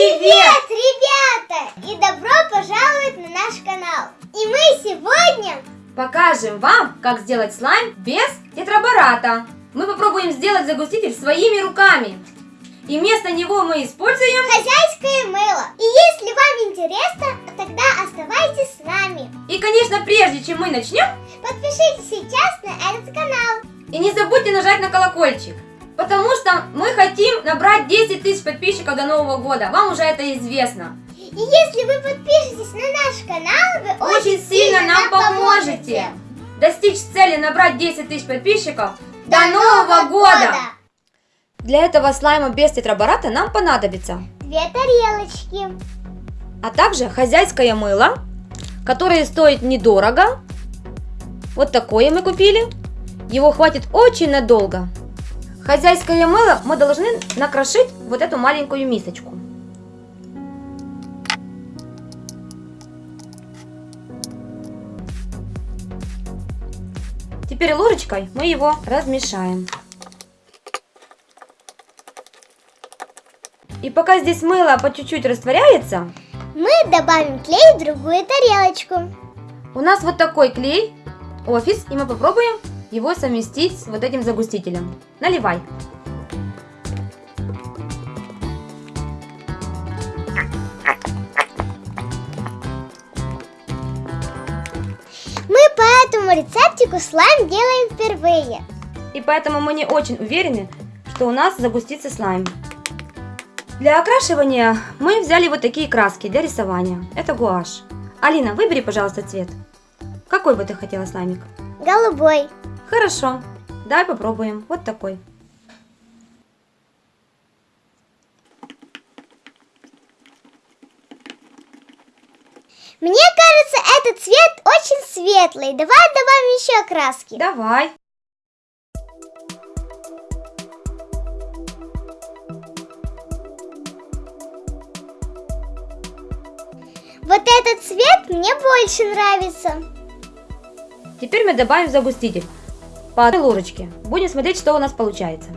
Привет, ребята! И добро пожаловать на наш канал! И мы сегодня покажем вам, как сделать слайм без тетрабората. Мы попробуем сделать загуститель своими руками. И вместо него мы используем хозяйское мыло. И если вам интересно, тогда оставайтесь с нами. И, конечно, прежде чем мы начнем, подпишитесь сейчас на этот канал. И не забудьте нажать на колокольчик. Потому что мы хотим набрать 10 тысяч подписчиков до Нового года. Вам уже это известно. И если вы подпишетесь на наш канал, вы очень, очень сильно нам поможете. поможете. Достичь цели набрать 10 тысяч подписчиков до, до Нового года. года. Для этого слайма без тетрабората нам понадобится две тарелочки, а также хозяйское мыло, которое стоит недорого. Вот такое мы купили. Его хватит очень надолго. Хозяйское мыло мы должны накрошить вот эту маленькую мисочку. Теперь ложечкой мы его размешаем. И пока здесь мыло по чуть-чуть растворяется, мы добавим клей в другую тарелочку. У нас вот такой клей, офис, и мы попробуем его совместить с вот этим загустителем. Наливай. Мы по этому рецептику слайм делаем впервые. И поэтому мы не очень уверены, что у нас загустится слайм. Для окрашивания мы взяли вот такие краски для рисования. Это гуашь. Алина, выбери, пожалуйста, цвет. Какой бы ты хотела слаймик? Голубой. Хорошо. Давай попробуем. Вот такой. Мне кажется, этот цвет очень светлый. Давай добавим еще краски. Давай. Вот этот цвет мне больше нравится. Теперь мы добавим загуститель по одной ложечке. Будем смотреть, что у нас получается.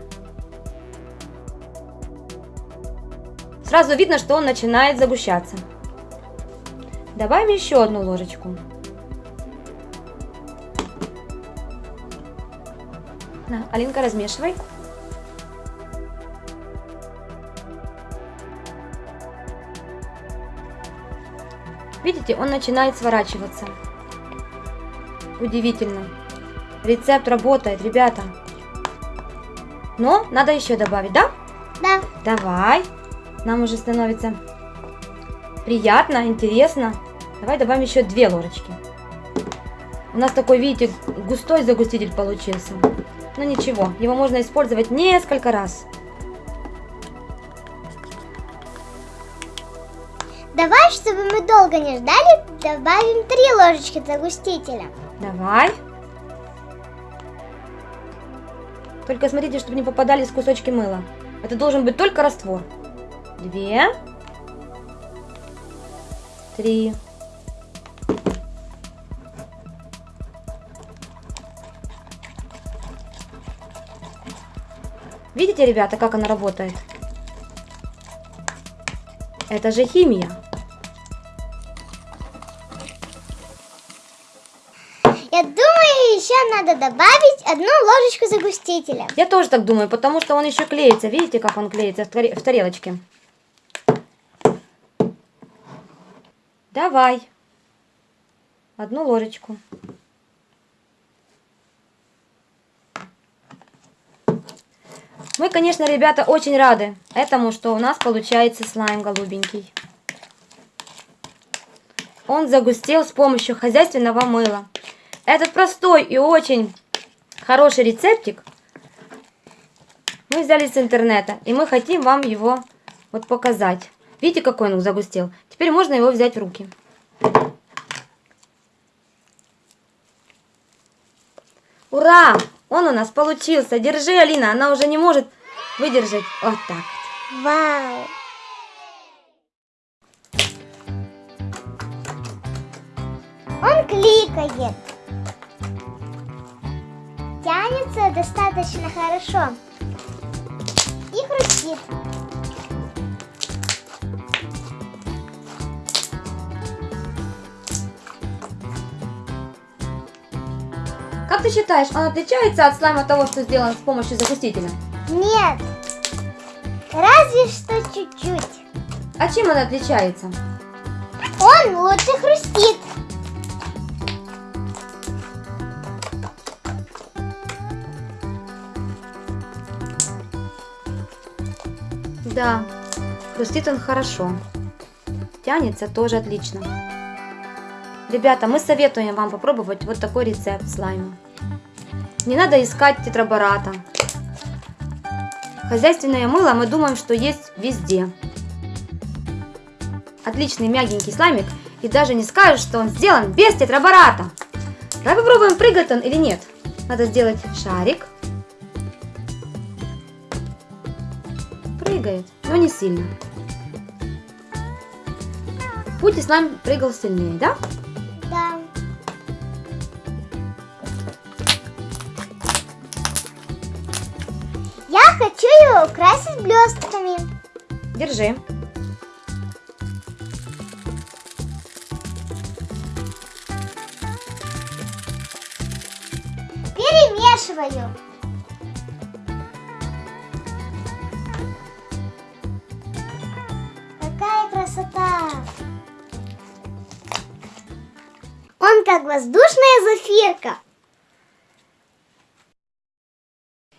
Сразу видно, что он начинает загущаться. Добавим еще одну ложечку. На, Алинка, размешивай. Видите, он начинает сворачиваться. Удивительно. Рецепт работает, ребята. Но надо еще добавить, да? Да. Давай. Нам уже становится приятно, интересно. Давай добавим еще две ложечки. У нас такой, видите, густой загуститель получился. Но ничего, его можно использовать несколько раз. Давай, чтобы мы долго не ждали, добавим три ложечки загустителя. Давай. Только смотрите, чтобы не попадались кусочки мыла. Это должен быть только раствор. Две. Три. Видите, ребята, как она работает? Это же химия. Я думаю, еще надо добавить одну ложечку загустителя. Я тоже так думаю, потому что он еще клеится. Видите, как он клеится в, тарелочке? Давай. Одну ложечку. Мы, конечно, ребята, очень рады этому, что у нас получается слайм голубенький. Он загустел с помощью хозяйственного мыла. Этот простой и очень хороший рецептик мы взяли с интернета. И мы хотим вам его вот показать. Видите, какой он загустел? Теперь можно его взять в руки. Ура! Он у нас получился. Держи, Алина, она уже не может выдержать. Вот так. Вау! Он кликает тянется достаточно хорошо и хрустит. Как ты считаешь, он отличается от слайма того, что сделан с помощью загустителя? Нет, разве что чуть-чуть. А чем он отличается? Он лучше хрустит. Да, хрустит он хорошо. Тянется тоже отлично. Ребята, мы советуем вам попробовать вот такой рецепт слайма. Не надо искать тетрабората. Хозяйственное мыло мы думаем, что есть везде. Отличный мягенький слаймик и даже не скажешь, что он сделан без тетрабората. Давай попробуем, прыгает он или нет. Надо сделать шарик. Прыгает, но не сильно. Пути слайм прыгал сильнее, да? Да. Я хочу его украсить блестками. Держи. Перемешиваю. Воздушная зафирка.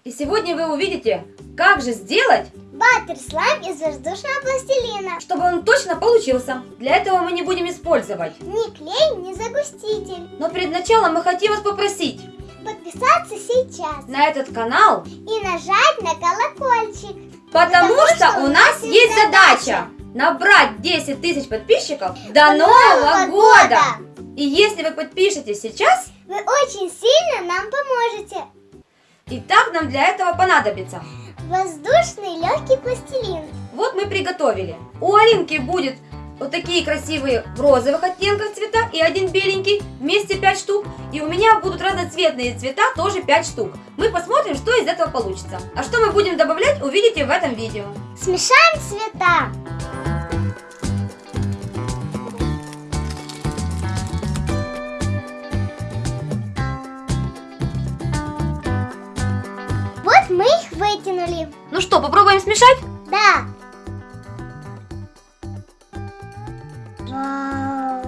И сегодня вы увидите, как же сделать, Баттер слайм из воздушного пластилина. чтобы он точно получился. Для этого мы не будем использовать. Ни клей, ни загуститель. Но перед началом мы хотим вас попросить Подписаться сейчас на этот канал, и нажать на колокольчик. потому, Потому что, у нас есть задача набрать 10 тысяч подписчиков до Нового года. И если вы подпишетесь сейчас, Вы очень сильно нам поможете. и так нам для этого понадобится. Воздушный легкий пластилин. Вот мы приготовили. У Алинки будет вот такие красивые в розовых оттенках цвета и один беленький, вместе 5 штук. И у меня будут разноцветные цвета, тоже 5 штук. Мы посмотрим, что из этого получится. А что мы будем добавлять, увидите в этом видео. Смешаем цвета. Мы их вытянули. Ну что, попробуем смешать? Да. Вау.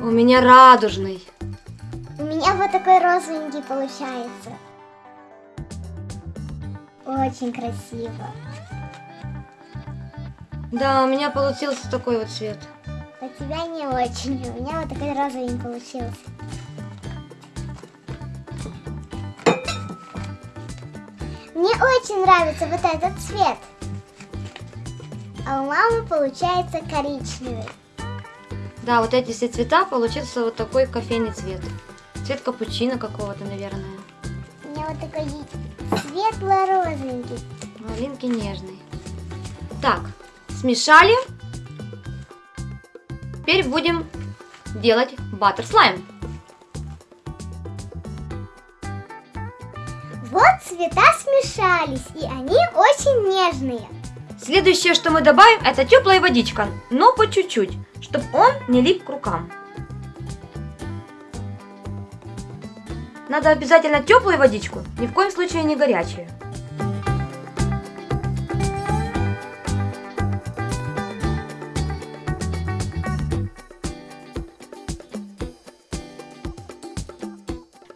У меня радужный. У меня вот такой розовенький получается. Очень красиво. Да, у меня получился такой вот цвет. У тебя не очень. У меня вот такой розовенький получился. Мне очень нравится вот этот цвет. А у мамы получается коричневый. Да, вот эти все цвета получился вот такой кофейный цвет. Цвет капучино какого-то, наверное. У меня вот такой светло-розовенький. А Алинки нежный. Так, смешали. Теперь будем делать баттер слайм. Вот цвета смешались, и они очень нежные. Следующее, что мы добавим, это теплая водичка, но по чуть-чуть, чтобы он не лип к рукам. Надо обязательно теплую водичку, ни в коем случае не горячую.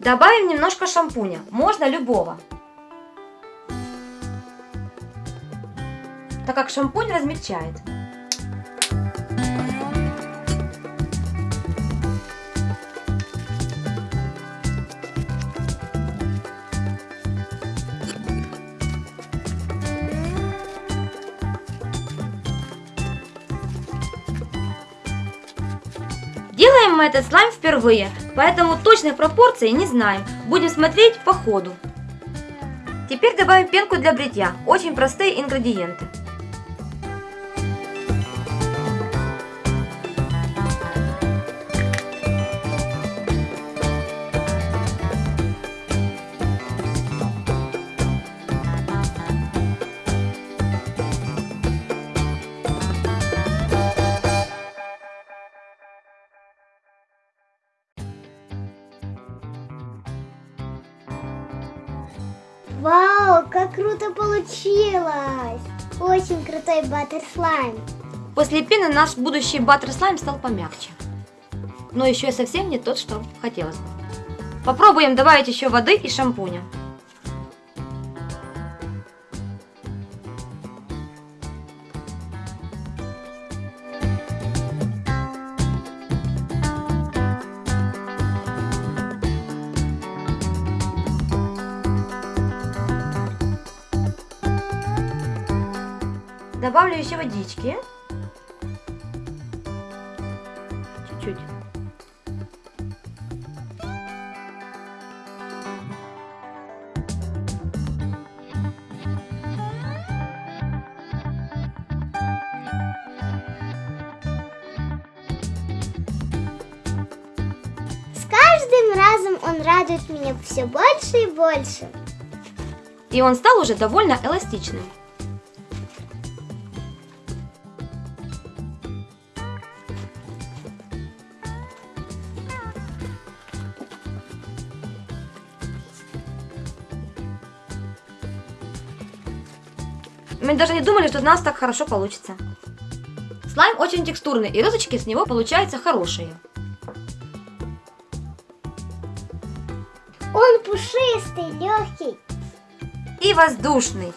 Добавим немножко шампуня, можно любого. так как шампунь размягчает. Делаем мы этот слайм впервые, поэтому точных пропорций не знаем. Будем смотреть по ходу. Теперь добавим пенку для бритья. Очень простые ингредиенты. Крутой баттер слайм. После пены наш будущий баттер слайм стал помягче. Но еще совсем не тот, что хотелось бы. Попробуем добавить еще воды и шампуня. Добавлю еще водички. Чуть-чуть. С каждым разом он радует меня все больше и больше. И он стал уже довольно эластичным. Даже не думали, что у нас так хорошо получится. Слайм очень текстурный, и розочки с него получаются хорошие. Он пушистый, легкий. И воздушный.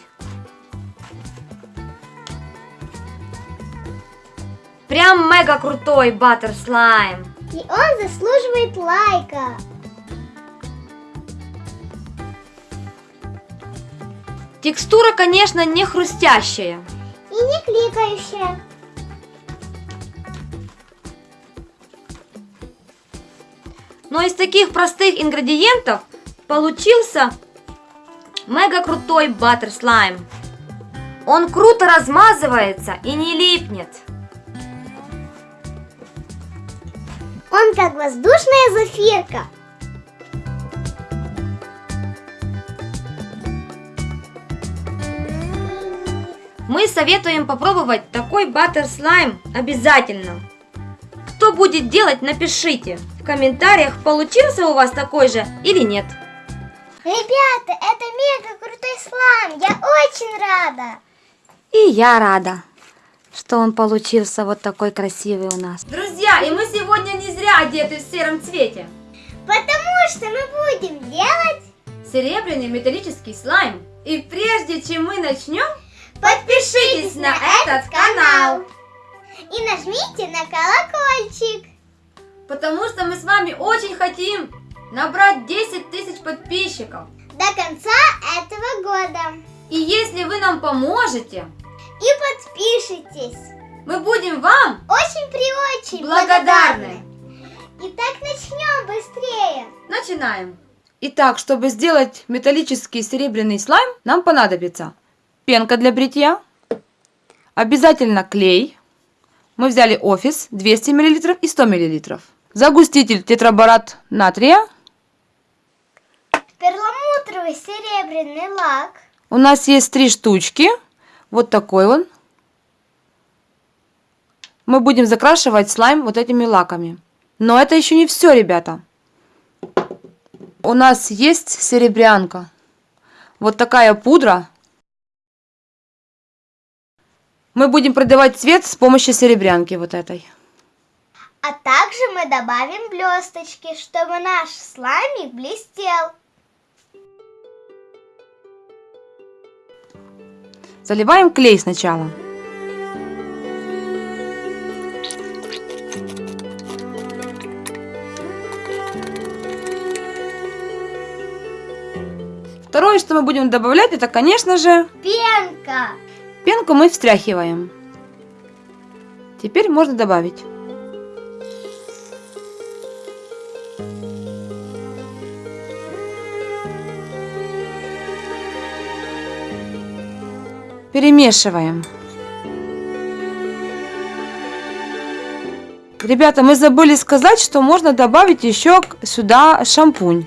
Прям мега крутой баттер слайм. И он заслуживает лайка. Текстура, конечно, не хрустящая. И не кликающая. Но из таких простых ингредиентов получился мега крутой баттер слайм. Он круто размазывается и не липнет. Он как воздушная зафирка. Мы советуем попробовать такой баттер слайм обязательно. Кто будет делать, напишите в комментариях, получился у вас такой же или нет. Ребята, это мега крутой слайм. Я очень рада. И я рада, что он получился вот такой красивый у нас. Друзья, и мы сегодня не зря одеты в сером цвете. Потому что мы будем делать... Серебряный металлический слайм. И прежде чем мы начнем, подпишитесь на этот канал. И нажмите на колокольчик. Потому что мы с вами очень хотим набрать 10 тысяч подписчиков. До конца этого года. И если вы нам поможете, И подпишитесь. мы будем вам Очень при очень благодарны. Итак, начнем быстрее. Начинаем. Итак, чтобы сделать металлический серебряный слайм, нам понадобится пенка для бритья, обязательно клей. Мы взяли офис 200 мл и 100 мл. Загуститель тетраборат натрия. Перламутровый серебряный лак. У нас есть три штучки. Вот такой он. Мы будем закрашивать слайм вот этими лаками. Но это еще не все, ребята. У нас есть серебрянка. Вот такая пудра. Мы будем продавать цвет с помощью серебрянки вот этой. А также мы добавим блесточки, чтобы наш слаймик блестел. Заливаем клей сначала. Второе, что мы будем добавлять, это, конечно же, Пенка. Пенку мы встряхиваем. Теперь можно добавить. Перемешиваем. Ребята, мы забыли сказать, что можно добавить еще сюда шампунь.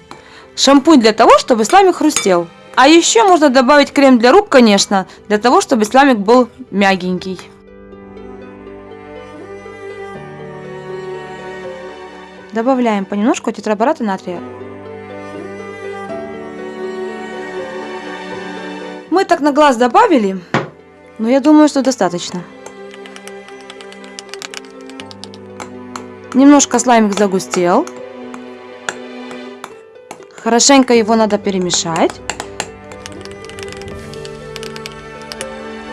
Шампунь для того, чтобы сламик хрустел. А еще можно добавить крем для рук, конечно, для того, чтобы сламик был мягенький. Добавляем понемножку тетрабората натрия. Мы так на глаз добавили, но я думаю, что достаточно. Немножко слаймик загустел. Хорошенько его надо перемешать.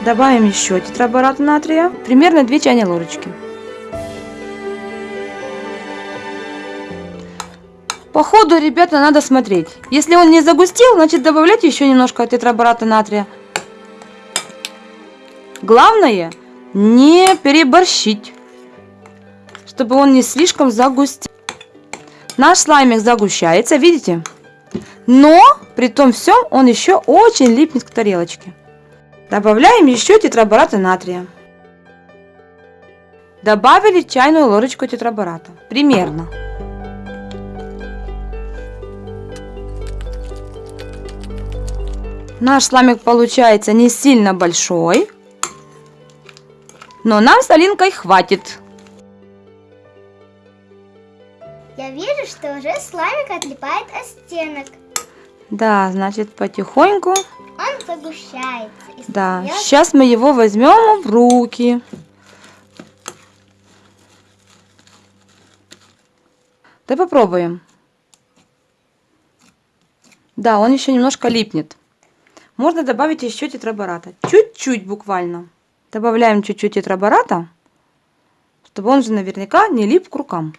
Добавим еще тетраборат натрия, примерно 2 чайные ложечки. По ходу, ребята, надо смотреть. Если он не загустел, значит добавляйте еще немножко тетрабората натрия. Главное не переборщить, чтобы он не слишком загустел. Наш слаймик загущается, видите? Но при том всем он еще очень липнет к тарелочке. Добавляем еще тетрабората натрия. Добавили чайную ложечку тетрабората. Примерно. Наш сламик получается не сильно большой. Но нам с Алинкой хватит. Я вижу, что уже слаймик отлипает от стенок. Да, значит потихоньку. Он загущается. и Да, становится- сейчас мы его возьмем в руки. Давай попробуем. Да, он еще немножко липнет. Можно добавить еще тетрабората. Чуть-чуть буквально. Добавляем чуть-чуть тетрабората, чтобы он же наверняка не лип к рукам.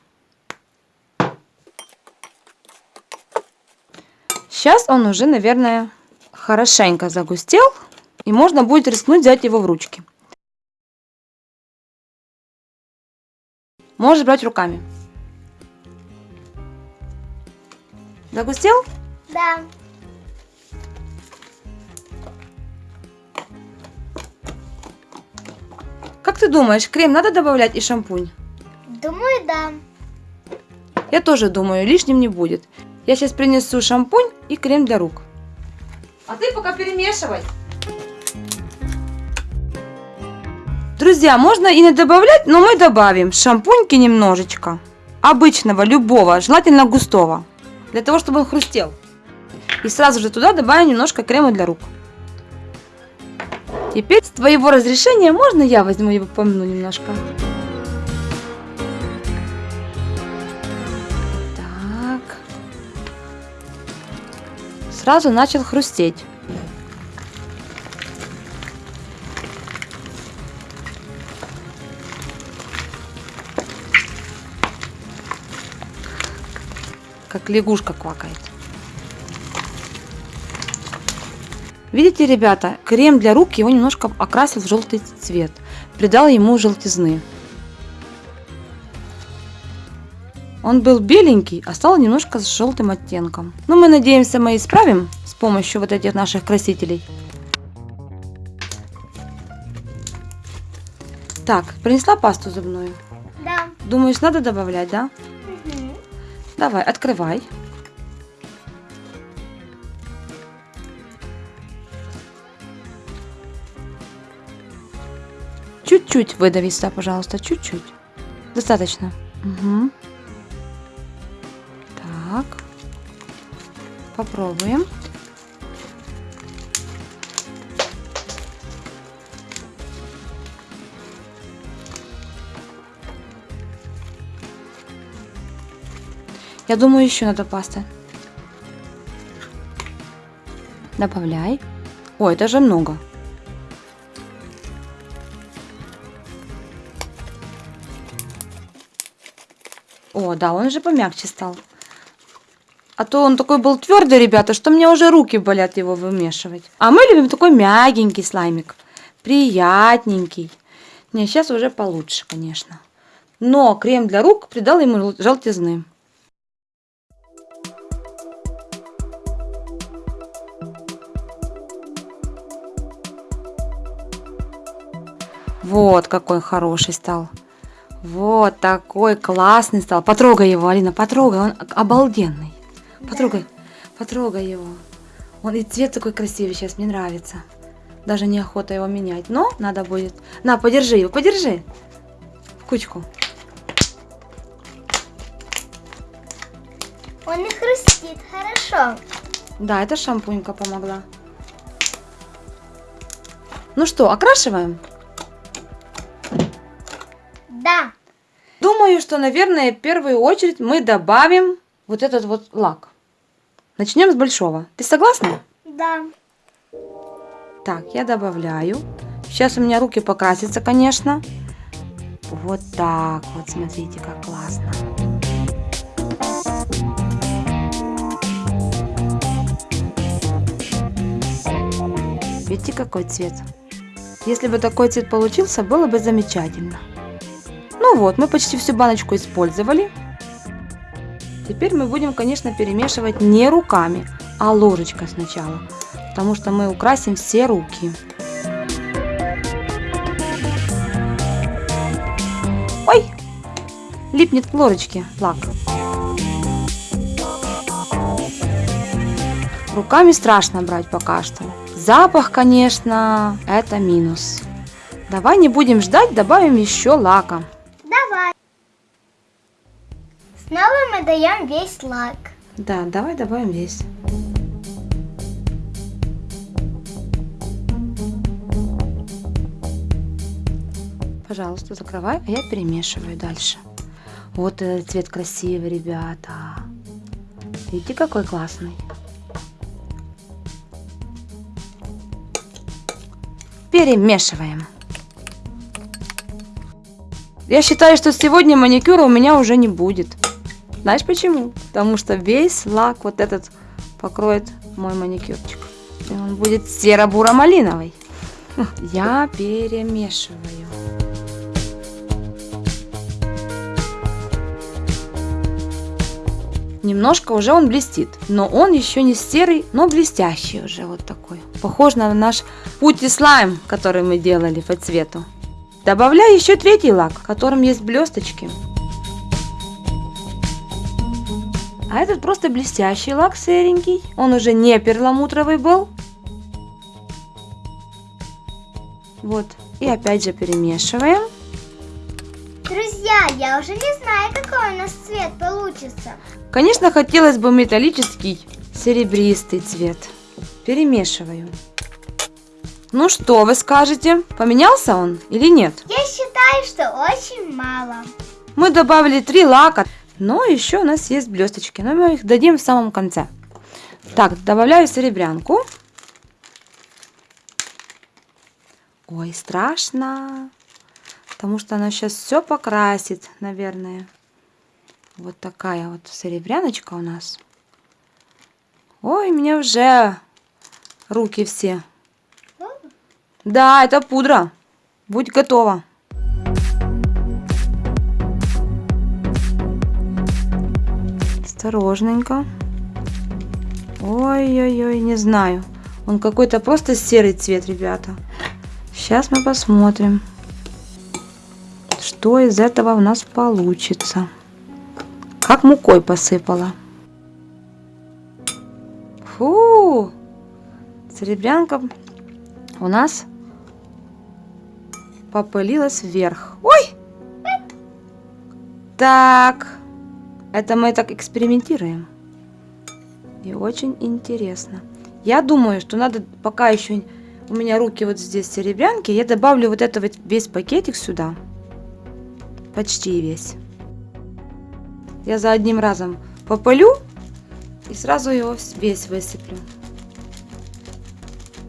Сейчас он уже, наверное, хорошенько загустел. И можно будет рискнуть взять его в ручки. Можешь брать руками. Загустел? Да. Как ты думаешь, крем надо добавлять и шампунь? Думаю, да. Я тоже думаю, лишним не будет. Я сейчас принесу шампунь и крем для рук. А ты пока перемешивай. Друзья, можно и не добавлять, но мы добавим шампуньки немножечко. Обычного, любого, желательно густого. Для того, чтобы он хрустел. И сразу же туда добавим немножко крема для рук. Теперь с твоего разрешения можно я возьму его помну немножко? Сразу начал хрустеть. Как лягушка квакает. Видите, ребята, крем для рук его немножко окрасил в желтый цвет. Придал ему желтизны. Он был беленький, а стал немножко с желтым оттенком. Но мы надеемся, мы исправим с помощью вот этих наших красителей. Так, принесла пасту зубную. Да. Думаешь, надо добавлять, да? Мгм. Давай, открывай. Чуть-чуть выдави сюда, пожалуйста, чуть-чуть. Достаточно. Мгм. Так. Попробуем. Я думаю, еще надо пасты. Добавляй. Ой, это же много. О, да, он уже помягче стал. А то он такой был твердый, ребята, что мне уже руки болят его вымешивать. А мы любим такой мягенький слаймик. Приятненький. Не, сейчас уже получше, конечно. Но крем для рук придал ему жел- желтизны. Вот какой хороший стал. Вот такой классный стал. Потрогай его, Алина, потрогай. Он обалденный. Потрогай, потрогай его. Он и цвет такой красивый сейчас, мне нравится. Даже неохота его менять. Но надо будет. На, подержи его, подержи. В кучку. Он и хрустит хорошо. Да, это шампунька помогла. Ну что, окрашиваем? Да. Думаю, что, наверное, в первую очередь мы добавим вот этот вот лак. Начнем с большого. Ты согласна? Да. Так, я добавляю. Сейчас у меня руки покрасятся, конечно. Вот так вот, смотрите, как классно. Видите, какой цвет? Если бы такой цвет получился, было бы замечательно. Ну вот, мы почти всю баночку использовали. Теперь мы будем, конечно, перемешивать не руками, а ложечкой сначала, потому что мы украсим все руки. Ой, липнет к ложечке лак. Руками страшно брать пока что. Запах, конечно, это минус. Давай не будем ждать, добавим еще лака. Снова мы даем весь лак. Да, давай добавим весь. Пожалуйста, закрывай, а я перемешиваю дальше. Вот этот цвет красивый, ребята. Видите, какой классный. Перемешиваем. Я считаю, что сегодня маникюра у меня уже не будет. Знаешь почему? Потому что весь лак вот этот покроет мой маникюрчик. И он будет серо-буро-малиновый. Я перемешиваю. Немножко уже он блестит, но он еще не серый, но блестящий уже вот такой. Похож на наш пути слайм, который мы делали по цвету. Добавляю еще третий лак, в котором есть блесточки. А этот просто блестящий лак серенький. Он уже не перламутровый был. Вот. И опять же перемешиваем. Друзья, я уже не знаю, какой у нас цвет получится. Конечно, хотелось бы металлический серебристый цвет. Перемешиваю. Ну что вы скажете? Поменялся он или нет? Я считаю, что очень мало. Мы добавили три лака, но еще у нас есть блесточки, но мы их дадим в самом конце. Так, добавляю серебрянку. Ой, страшно, потому что она сейчас все покрасит, наверное. Вот такая вот серебряночка у нас. Ой, у меня уже руки все. Да, это пудра. Будь готова. Осторожненько. Ой-ой-ой, не знаю. Он какой-то просто серый цвет, ребята. Сейчас мы посмотрим, что из этого у нас получится. Как мукой посыпала. Фу! Серебрянка у нас попылилась вверх. Ой! Так, это мы так экспериментируем. И очень интересно. Я думаю, что надо, пока еще у меня руки вот здесь серебрянки, я добавлю вот это вот весь пакетик сюда. Почти весь. Я за одним разом попылю и сразу его весь высыплю.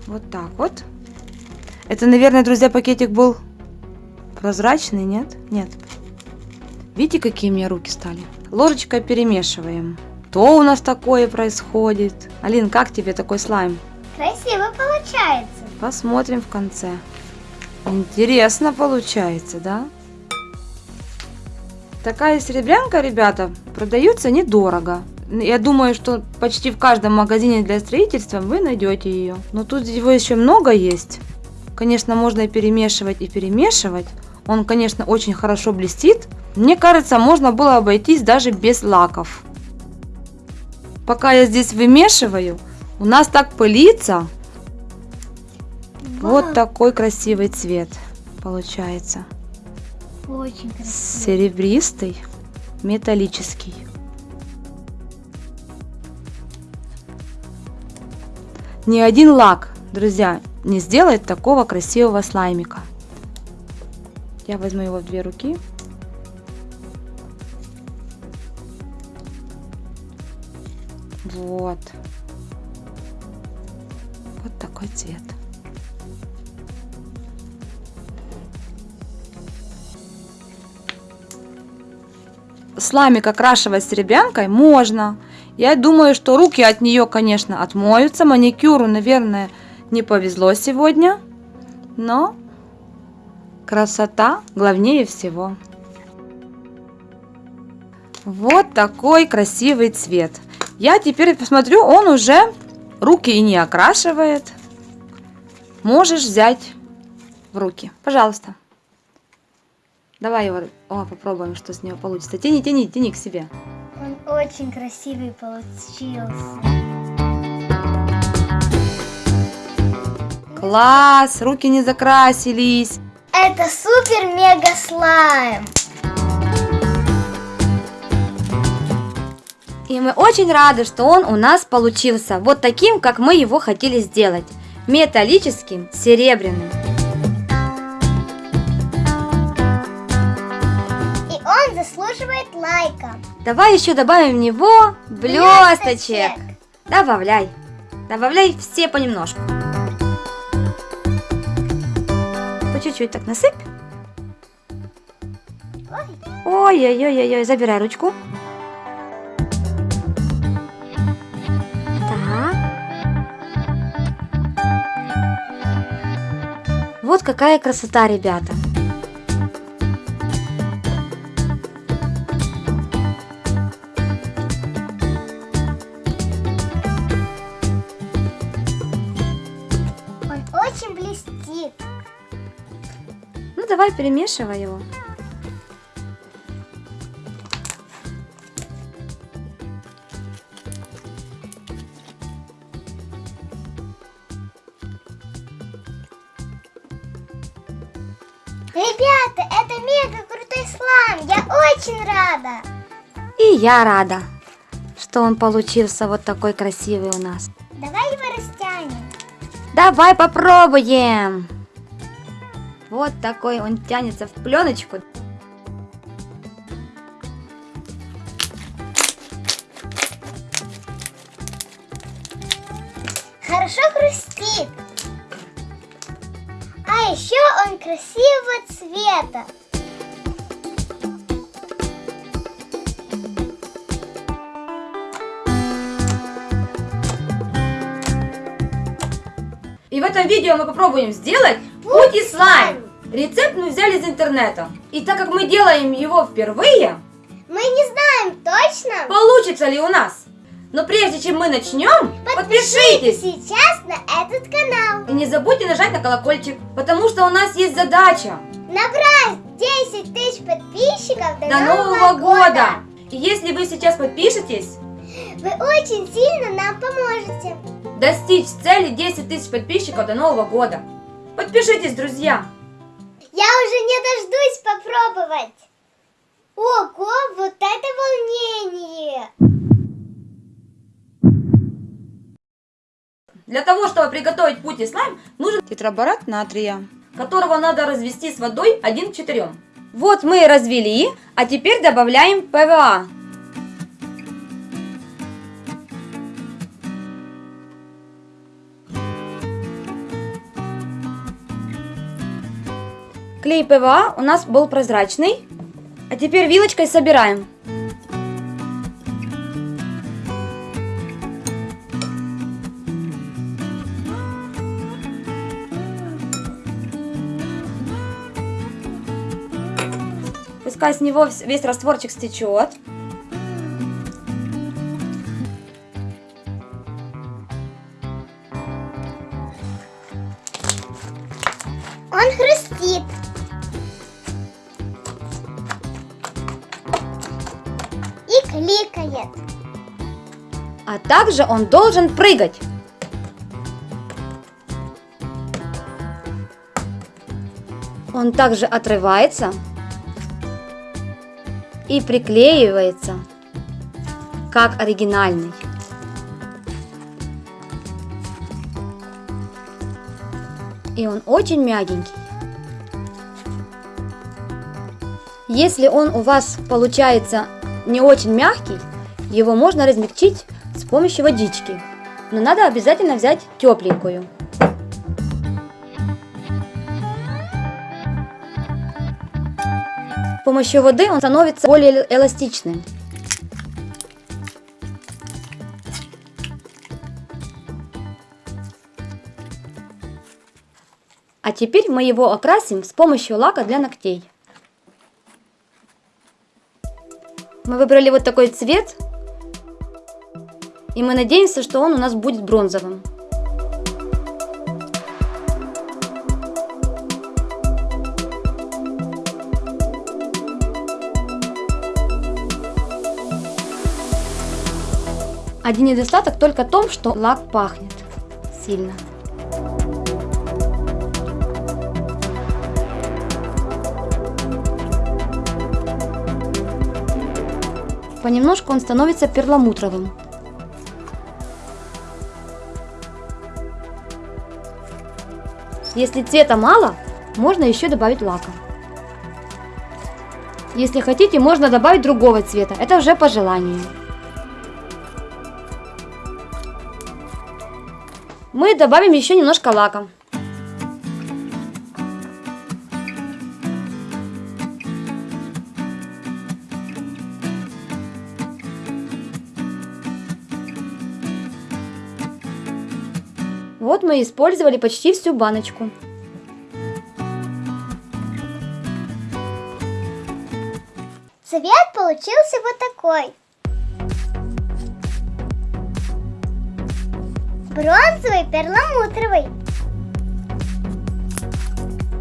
Вот так вот. Это, наверное, друзья, пакетик был прозрачный, нет? Нет. Видите, какие у меня руки стали? Ложечкой перемешиваем. Что у нас такое происходит? Алин, как тебе такой слайм? Красиво получается. Посмотрим в конце. Интересно получается, да? Такая серебрянка, ребята, продается недорого. Я думаю, что почти в каждом магазине для строительства вы найдете ее. Но тут его еще много есть. Конечно, можно и перемешивать, и перемешивать. Он, конечно, очень хорошо блестит. Мне кажется, можно было обойтись даже без лаков. Пока я здесь вымешиваю, у нас так пылится. Вот такой красивый цвет получается. Очень красиво. Серебристый, металлический. Ни один лак, друзья, не сделать такого красивого слаймика. Я возьму его в две руки. Вот. Вот такой цвет. Сламик окрашивать серебрянкой можно. Я думаю, что руки от нее, конечно, отмоются. Маникюру, наверное, не повезло сегодня. Но красота главнее всего. Вот такой красивый цвет. Я теперь посмотрю, он уже руки и не окрашивает. Можешь взять в руки. Пожалуйста. Давай его о, попробуем, что с него получится. Тяни, тяни, тяни к себе. Он очень красивый получился. Класс, руки не закрасились. Это супер-мега слайм. И мы очень рады, что он у нас получился вот таким, как мы его хотели сделать. Металлическим, серебряным. И он заслуживает лайка. Давай еще добавим в него блесточек. Блесточек. Добавляй. Добавляй все понемножку. Чуть-чуть так насыпь. Ой, Ой-ой-ой-ой, забирай ручку. Так. Вот какая красота, ребята. Давай перемешивай его. Ребята, это мега крутой слайм. Я очень рада. И я рада, что он получился вот такой красивый у нас. Давай его растянем. Давай попробуем. Вот такой он тянется в пленочку. Хорошо хрустит. А еще он красивого цвета. И в этом видео мы попробуем сделать путь и слайм. Рецепт мы взяли из интернета. И так как мы делаем его впервые, Мы не знаем точно. получится ли у нас. Но прежде чем мы начнем, подпишитесь. сейчас на этот канал. И не забудьте нажать на колокольчик, потому что у нас есть задача Набрать 10 тысяч подписчиков до, до Нового года. И если вы сейчас подпишетесь, Вы очень сильно нам поможете. достичь цели 10 тысяч подписчиков до Нового года. Подпишитесь, друзья. Я уже не дождусь попробовать. Ого, вот это волнение! Для того, чтобы приготовить путь и слайм, нужен Тетраборат натрия. которого надо развести с водой 1 к 4. Вот мы развели, а теперь добавляем ПВА. Клей ПВА у нас был прозрачный, а теперь вилочкой собираем. Пускай с него весь растворчик стечет. Он хрустит. Также он должен прыгать. Он также отрывается и приклеивается, как оригинальный. и он очень мягенький. Если он у вас получается не очень мягкий, его можно размягчить помощью водички. Но надо обязательно взять тепленькую. С помощью воды он становится более эластичным. А теперь мы его окрасим с помощью лака для ногтей. Мы выбрали вот такой цвет. И мы надеемся, что он у нас будет бронзовым. Один недостаток только в том, что лак пахнет сильно. Понемножку он становится перламутровым. Если цвета мало, можно еще добавить лака. Если хотите, можно добавить другого цвета. Это уже по желанию. Мы добавим еще немножко лака. Мы использовали почти всю баночку. Цвет получился вот такой. Бронзовый, перламутровый.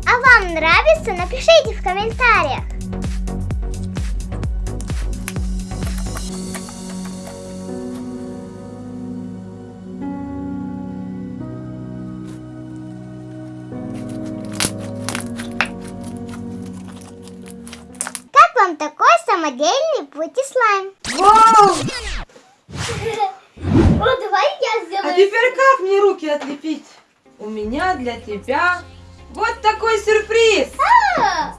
А вам нравится? Напишите в комментариях. Самодельный пути-слайм? Вау! О, давай я А сделаю. теперь как мне руки отлепить? У меня для тебя вот такой сюрприз! А,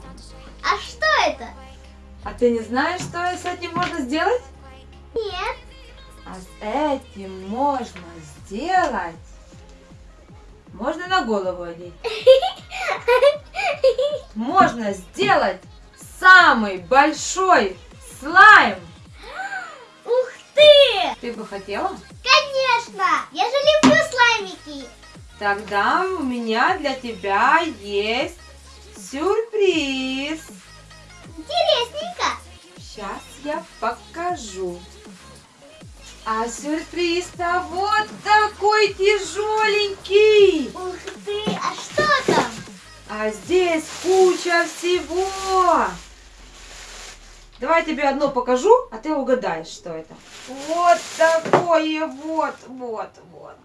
а что это? А ты не знаешь, что с этим можно сделать? Нет. А с этим можно сделать... Можно на голову одеть. Можно сделать самый большой слайм. Ух ты! Ты бы хотела? Конечно! Я же люблю слаймики. Тогда у меня для тебя есть сюрприз. Интересненько. Сейчас я покажу. А сюрприз-то вот такой тяжеленький. Ух ты, а что там? А здесь куча всего. Давай я тебе одно покажу, а ты угадаешь, что это. Вот такое вот, вот, вот.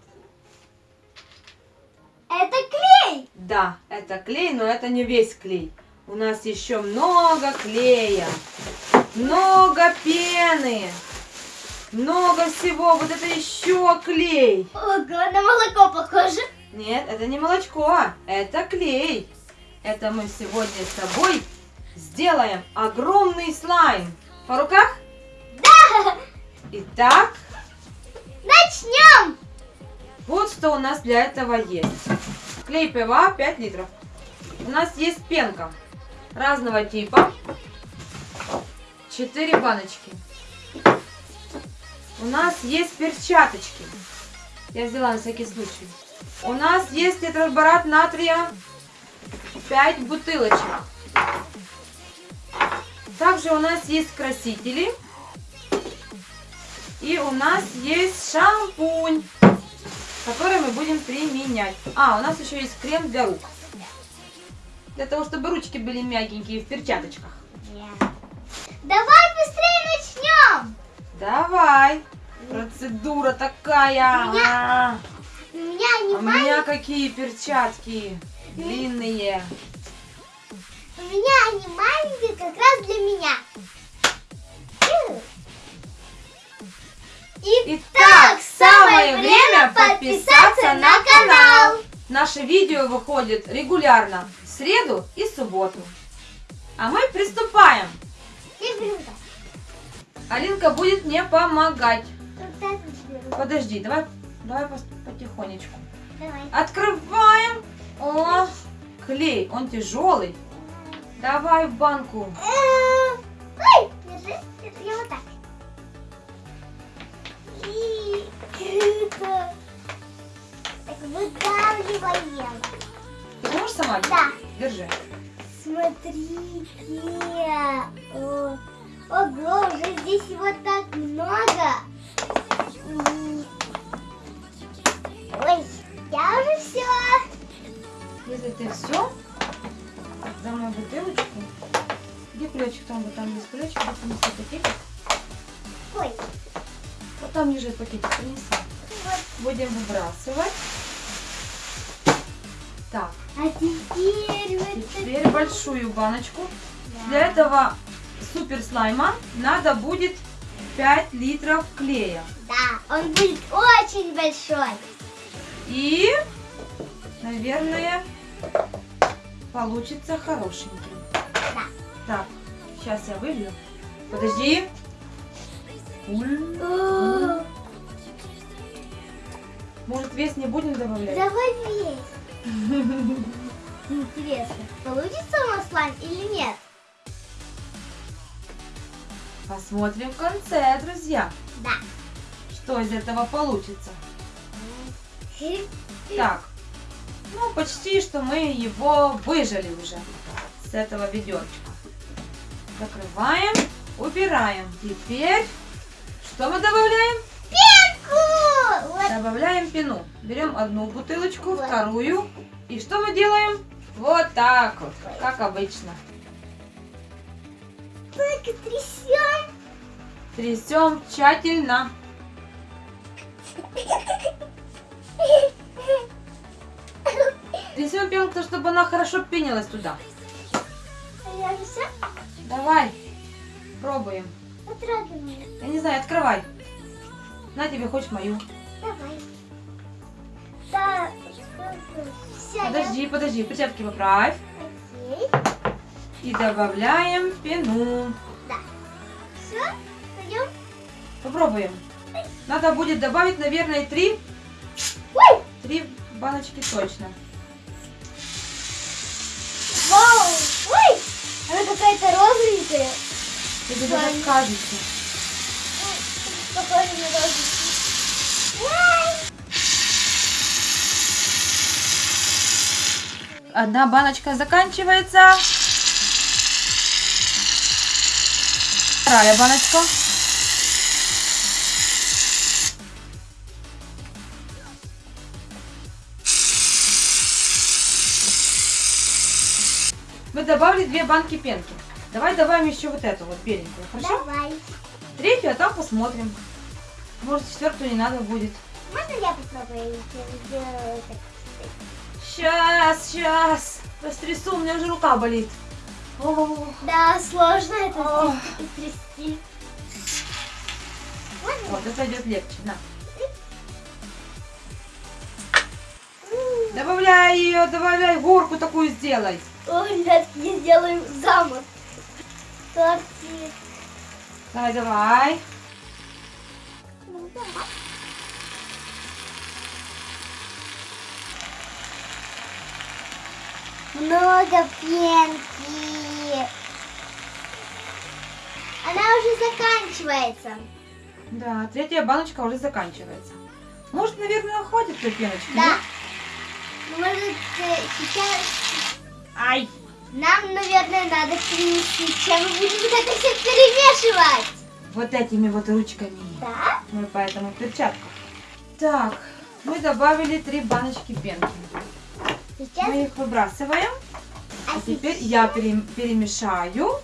Это клей. Да, это клей, но это не весь клей. У нас еще много клея, много пены, много всего. Вот это еще клей. Ого, на молоко похоже. Нет, это не молочко, это клей. Это мы сегодня с тобой сделаем огромный слайм. По руках? Да. Итак, Начнем. вот что у нас для этого есть. Клей ПВА 5 литров. У нас есть пенка разного типа. 4 баночки. У нас есть перчаточки. Я взяла на всякий случай. У нас есть тетраборат натрия 5 бутылочек. Также у нас есть красители. И у нас есть шампунь, который мы будем применять. А, у нас еще есть крем для рук. Для того, чтобы ручки были мягенькие в перчаточках. Давай быстрее начнем. Давай. Процедура такая. У меня У меня не а у меня какие перчатки длинные. У меня они маленькие как раз для меня. Итак, самое время подписаться на канал. Наше видео выходит регулярно в среду и субботу. А мы приступаем. Алинка будет мне помогать. Подожди, давай, давай потихонечку. Давай. Открываем. О, клей, он тяжелый. Давай в банку. Э, Ой, держи. Это я вот так. И круто. Так выдавливаем. Ты можешь сама? Да. Держи. Смотрите. О, Ого, уже здесь его так много. Ой, я уже все. Если ты все, за мою бутылочку. Где ключик? Там вот там есть ключик, вот принеси пакетик. Ой, Вот там лежит пакетик, принеси. вот. Будем выбрасывать. Так, А теперь вот теперь большую баночку. Да. Для этого супер слайма надо будет 5 литров клея. Да, он будет очень большой. И, наверное, получится хорошенький. Да. Так, сейчас я вылью. Подожди. Может, вес не будем добавлять? Давай весь. Интересно, получится у нас слайм или нет? Посмотрим в конце, друзья, Да. что из этого получится. Так, ну почти что мы его выжали уже с этого ведерочка. Закрываем, убираем. Теперь что мы добавляем? Пенку! Вот Добавляем пену. Берем одну бутылочку, Вот. вторую. И что мы делаем? Вот так вот, как обычно. так и трясем. Трясем тщательно. Трясем пенку, чтобы она хорошо пенилась туда. Давай, пробуем. Я не знаю, открывай. На тебе, хочешь мою. Давай. Да, Подожди, подожди, перчатки поправь. Окей. И добавляем пену. Да. Все, пойдем. Попробуем. Надо будет добавить, наверное, три, Ой! три баночки точно. Вау! Ой! Она какая-то розовенькая. Тебе Да. даже кажется. Похоже на розовенькую. Одна баночка заканчивается. Вторая баночка. Мы добавили две банки пенки. Давай добавим еще вот эту вот беленькую, хорошо? Давай. Третью, а там посмотрим. Может, четвертую не надо будет. Можно я попробую сделать? Сейчас, сейчас. Растрясу, у меня уже рука болит. О, Да, сложно это Ох. трясти. Вот, это идет легче. На. Добавляй ее, добавляй, горку такую сделай. О, ребятки, я сделаю замок. Тортик. Давай, давай. Ну, да. Много пенки. Она уже заканчивается. Да, третья баночка уже заканчивается. Может, наверное, хватит той пеночки? Да. Может, э, сейчас Ай! нам, наверное, надо принести, чем мы будем вот это все перемешивать. Вот этими вот ручками. Да? Мы поэтому в перчатках. Так, мы добавили три баночки пенки. Сейчас. Мы их выбрасываем. А А теперь сейчас- я пере- перемешаю.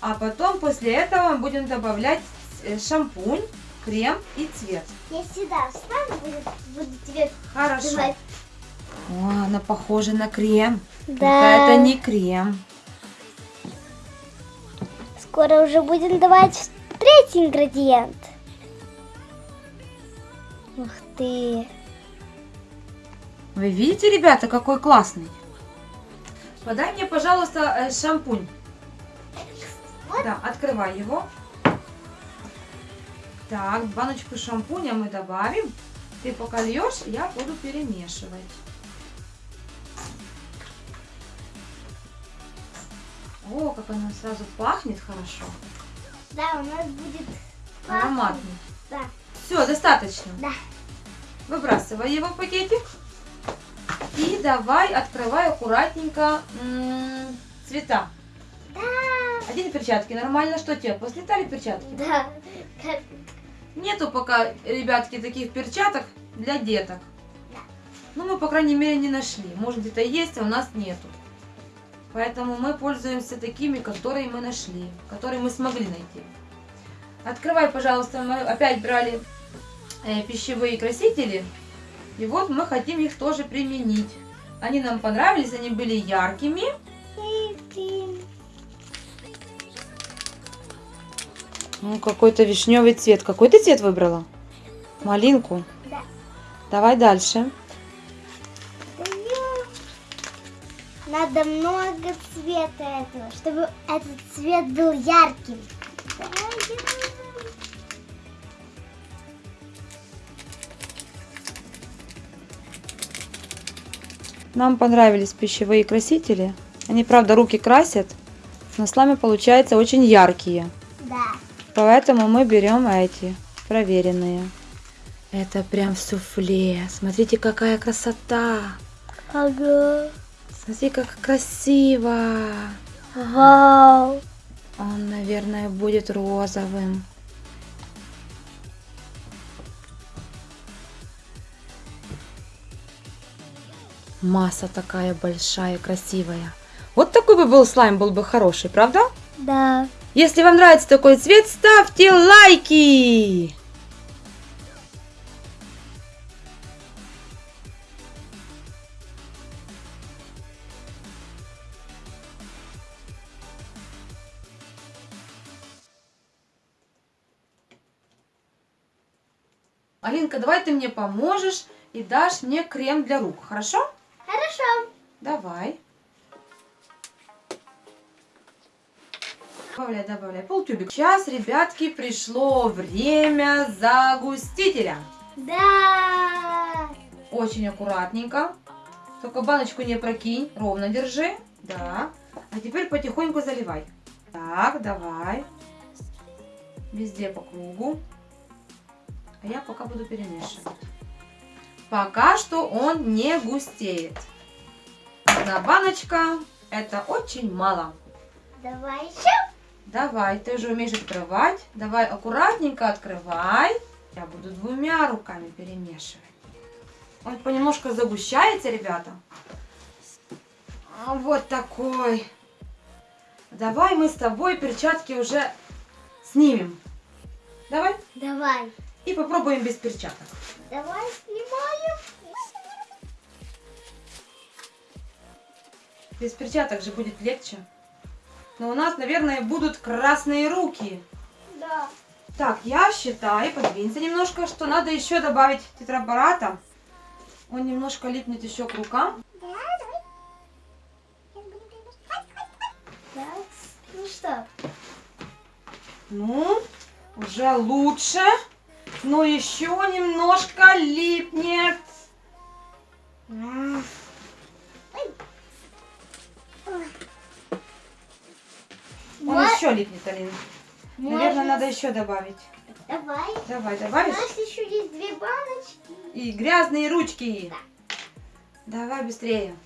А потом после этого мы будем добавлять э, шампунь, крем и цвет. Я сюда встану, буду, буду тебе Хорошо. давать. О, она похожа на крем. Да. Это не крем. Скоро уже будем давать третий ингредиент. Ух ты. Вы видите, ребята, какой классный? Подай мне, пожалуйста, э, шампунь. Да, открывай его. Так, баночку шампуня мы добавим. Ты пока льешь, я буду перемешивать. О, как оно сразу пахнет хорошо. Да, у нас будет Ароматный. Да. Все, достаточно. Да. Выбрасывай его в пакетик. И давай открывай аккуратненько м, цвета. Да. Одень перчатки. Нормально, что тебе? Послетали перчатки? Да. Нету пока, ребятки, таких перчаток для деток. Да. Ну, мы, по крайней мере, не нашли. Может, где-то есть, а у нас нету. Поэтому мы пользуемся такими, которые мы нашли, которые мы смогли найти. Открывай, пожалуйста, мы опять брали э, пищевые красители. И вот мы хотим их тоже применить. Они нам понравились, они были яркими. Ну, какой-то вишневый цвет. Какой ты цвет выбрала? Малинку? Да. Давай дальше. Надо много цвета этого, чтобы этот цвет был ярким. Нам понравились пищевые красители. Они, правда, руки красят, но слаймы получаются очень яркие. Да. Поэтому мы берем эти, проверенные. Это прям суфле. Смотрите, какая красота. Ага. Смотри, как красиво. Вау. Он, наверное, будет розовым. Масса такая большая, красивая. Вот такой бы был слайм, был бы хороший, правда? Да. Если вам нравится такой цвет, ставьте лайки! Алинка, давай ты мне поможешь и дашь мне крем для рук, хорошо? Хорошо. Давай. Добавляй, добавляй. Полтюбик. Сейчас, ребятки, пришло время загустителя. Да. Очень аккуратненько. Только баночку не прокинь. Ровно держи. Да. А теперь потихоньку заливай. Так, давай. Везде по кругу. А я пока буду перемешивать. Пока что он не густеет. Одна баночка. Это очень мало. Давай еще. Давай, ты уже умеешь открывать. Давай аккуратненько открывай. Я буду двумя руками перемешивать. Он понемножку загущается, ребята. А, Вот такой. Давай мы с тобой перчатки уже снимем. Давай. Давай. И попробуем без перчаток. Давай снимаем. Без перчаток же будет легче. Но у нас, наверное, будут красные руки. Да. Так, я считаю, подвинься немножко, что надо еще добавить тетрапарата. Он немножко липнет еще к рукам. Давай. Да. Ну что? Ну, уже лучше. Но еще немножко липнет. Он Вот. еще липнет, Алина. Наверное, Можно- надо еще добавить. Давай. Давай, У добавишь? нас еще есть две баночки. И грязные ручки. Давай быстрее.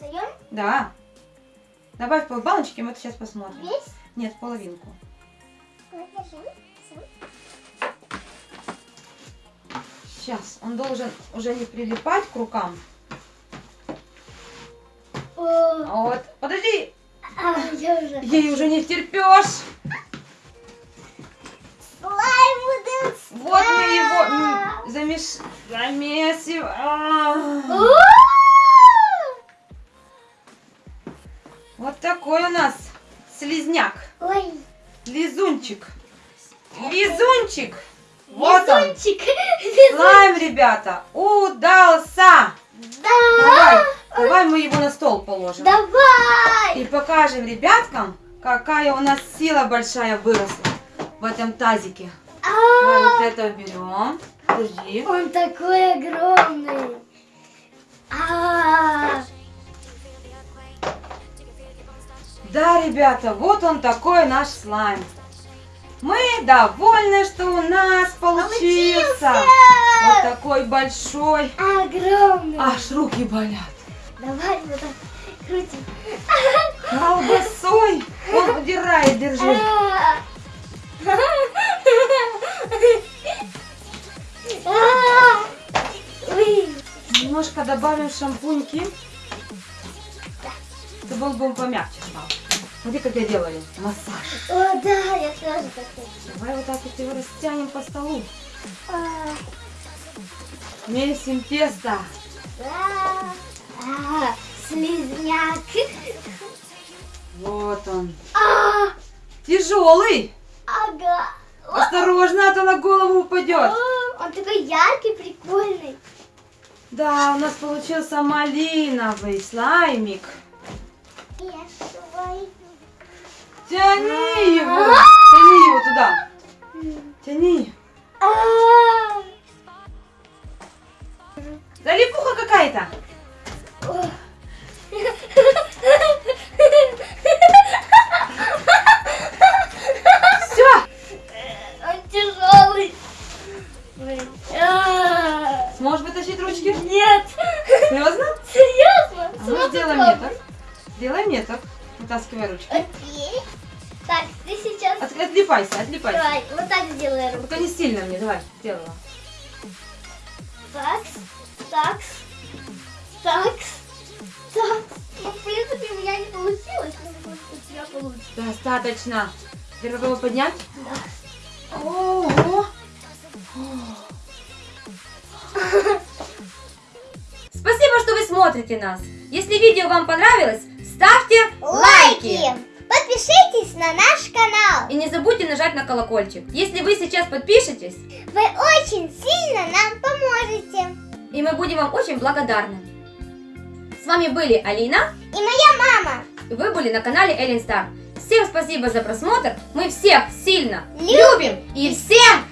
Даем Да. Добавь полбаночки, мы это сейчас посмотрим. весь. Нет, половинку. Сейчас, он должен уже не прилипать к рукам. О, Вот, подожди, а, я уже. ей уже не втерпешь. Будет. Вот мы его замеш... замесим. А. Вот такой у нас слизняк, Ой, лизунчик, лизунчик. Вот он. везунчик. Слайм, ребята, удался! Да! Давай, давай мы его на стол положим. Давай! И покажем ребяткам, какая у нас сила большая выросла в этом тазике. Давай вот А, это уберем. Держи. Он такой огромный. А, Да, ребята, вот он такой наш слайм. Мы довольны, что у нас получился. Получился! Вот такой большой. огромный. Аж руки болят. Давай вот так крутим. Колбасой. Он удирает, держи. Немножко добавим шампуньки. Он был помягче стал. Смотри, как я делаю. Массаж. О, да, я тоже так хочу. Давай вот так вот его растянем по столу. А, Месим тесто. А, слизняк. Вот он. А, Тяжелый. ага. Осторожно, а то на голову упадет. Он такой яркий, прикольный. Да, у нас получился малиновый слаймик. Я свой. Тяни его. Тяни его туда. Тяни. А, Залипуха какая-то. Все. Он тяжелый. Блин. А, Сможешь вытащить ручки? Нет. Серьезно? Серьезно? А ну сделай попробовать? Сделай мне так. Вытаскивай ручки. Окей. Так, ты сейчас... От- отлипайся, отлипайся. Давай, вот так сделай руку. Только не сильно мне, давай, сделала. Так, так, так, так. Ну, в принципе, у меня не получилось, но у тебя получится. Достаточно. Теперь попробуй поднять. Да. Ого. Спасибо, что вы смотрите нас. Если видео вам понравилось, ставьте лайки. Подпишитесь на наш канал. И не забудьте нажать на колокольчик. Если вы сейчас подпишетесь, Вы очень сильно нам поможете. и мы будем вам очень благодарны. С вами были Алина, И моя мама. и вы были на канале Эллен Стар. Всем спасибо за просмотр. Мы всех сильно Любим. любим и всем